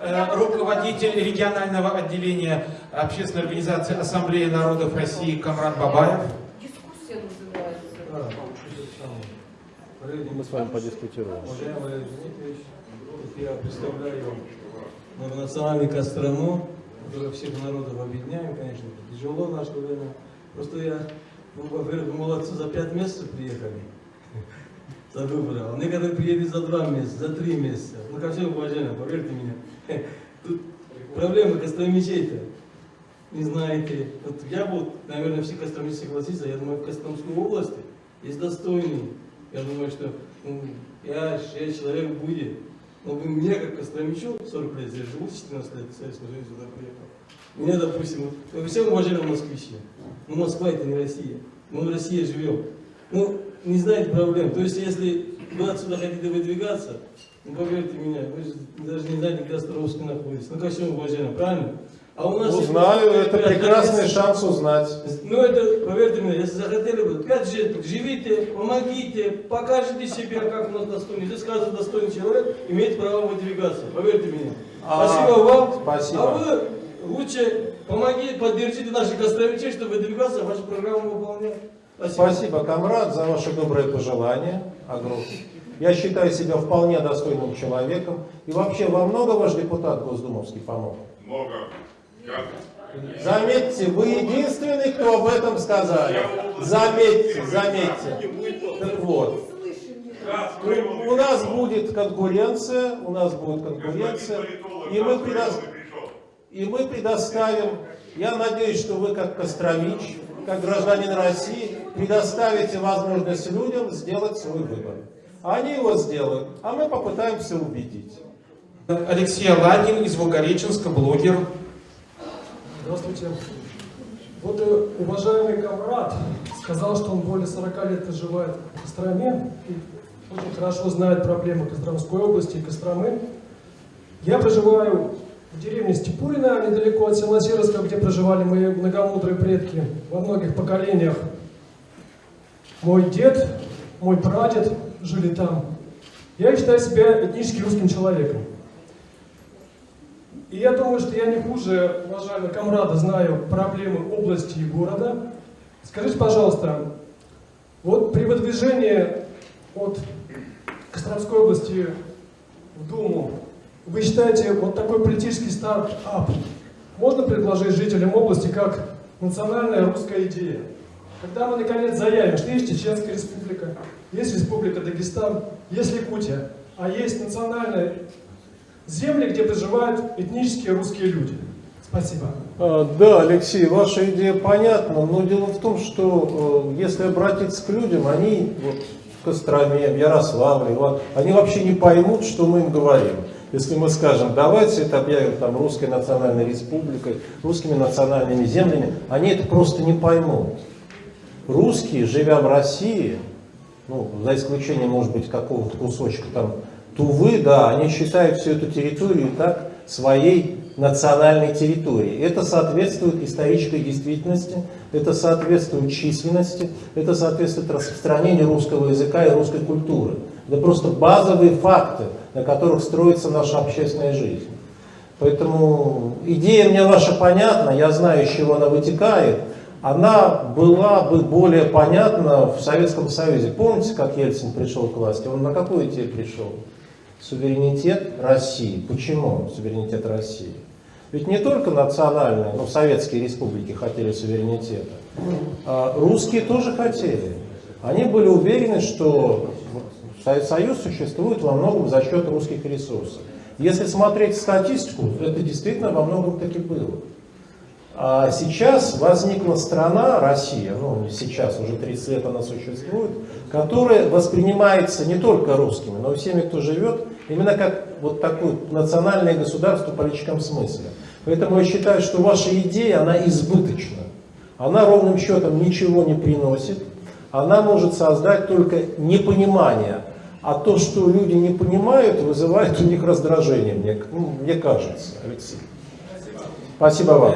Э, Руководитель регионального отделения общественной организации Ассамблеи народов России Камрад Бабаев. Дискуссия называется. Мы с вами подискутируем. Уважаемый я представляю многонациональный Кострому, который всех народов объединяем, конечно, это тяжело в наше время. Просто я, ну, во-первых, вы молодцы, за пять месяцев приехали за выборы, а некоторые приедут за два месяца, за три месяца. Ну, ко всем уважаемым, поверьте мне, тут проблемы костромичей-то не знаете. Вот я вот, наверное, все костромичи согласятся, я думаю, в Костромской области есть достойный. Я думаю, что ну, 5-6 человек будет. Но мне, как Костромичу, 40 лет здесь живу, 14 лет в Советском Союзе сюда приехал. Мне, допустим, вот, вы все уважаемые москвичи. Ну, Москва это не Россия. Мы в России живем. Ну, не знаете проблем. То есть, если вы отсюда хотите выдвигаться, ну, поверьте меня, вы же даже не знаете, где Островский находится. Ну, ко всему уважаемым, правильно? А у нас... Узнаю, это прекрасный шанс узнать. Ну, это, поверьте мне, если захотели бы, пять лет, живите, помогите, покажите себя, как у нас достойный. Здесь каждый достойный человек имеет право выдвигаться, поверьте мне. А, спасибо вам. спасибо. А вы лучше помогите, поддержите наших костромичей, чтобы выдвигаться, вашу программу выполнять. Спасибо. Спасибо, комрад, за ваши добрые пожелания. Огромное. Я считаю себя вполне достойным человеком. И вообще, вам много ваш депутат Госдумовский помог? Много. Я, Заметьте, вы единственный, кто об этом сказали. Заметьте, заметьте. Так вот, у нас будет конкуренция, у нас будет конкуренция, и мы, предо- и мы предоставим, я надеюсь, что вы как Костромич, как гражданин России, предоставите возможность людям сделать свой выбор. Они его сделают, а мы попытаемся убедить. Алексей Аладин из Волгореченска, блогер. Здравствуйте. Вот э, уважаемый комрад сказал, что он более 40 лет проживает в Костроме и очень хорошо знает проблемы Костромской области и Костромы. Я проживаю в деревне Степурино, недалеко от села Серовска, где проживали мои многомудрые предки во многих поколениях. Мой дед, мой прадед жили там. Я считаю себя этнически русским человеком. И я думаю, что я не хуже, уважаемые комрады, знаю проблемы области и города. Скажите, пожалуйста, вот при выдвижении от Костромской области в Думу, вы считаете, вот такой политический стартап можно предложить жителям области как национальная русская идея? Когда мы наконец заявим, что есть Чеченская республика, есть Республика Дагестан, есть Якутия, а есть национальная земли, где проживают этнические русские люди. Спасибо. А, Да, Алексей, ваша идея понятна, но дело в том, что э, если обратиться к людям, они вот в Костроме, в Ярославле, они вообще не поймут, что мы им говорим. Если мы скажем, давайте это объявим там русской национальной республикой, русскими национальными землями, они это просто не поймут. Русские, живя в России, ну, за исключением, может быть, какого-то кусочка там Тувы, да, они считают всю эту территорию так своей национальной территорией. Это соответствует исторической действительности, это соответствует численности, это соответствует распространению русского языка и русской культуры. Это просто базовые факты, на которых строится наша общественная жизнь. Поэтому идея мне ваша понятна, я знаю, из чего она вытекает. Она была бы более понятна в Советском Союзе. Помните, как Ельцин пришел к власти? Он на какую идею пришел? Суверенитет России. Почему суверенитет России? Ведь не только национальные, но советские республики хотели суверенитета. А русские тоже хотели. Они были уверены, что Союз существует во многом за счет русских ресурсов. Если смотреть статистику, это действительно во многом таки было. А сейчас возникла страна, Россия, ну сейчас, уже 30 лет она существует, которая воспринимается не только русскими, но и всеми, кто живет, именно как вот такое национальное государство в политическом смысле. Поэтому я считаю, что ваша идея, она избыточна. Она ровным счетом ничего не приносит. Она может создать только непонимание. А то, что люди не понимают, вызывает у них раздражение, мне, ну, мне кажется, Алексей. Спасибо вам.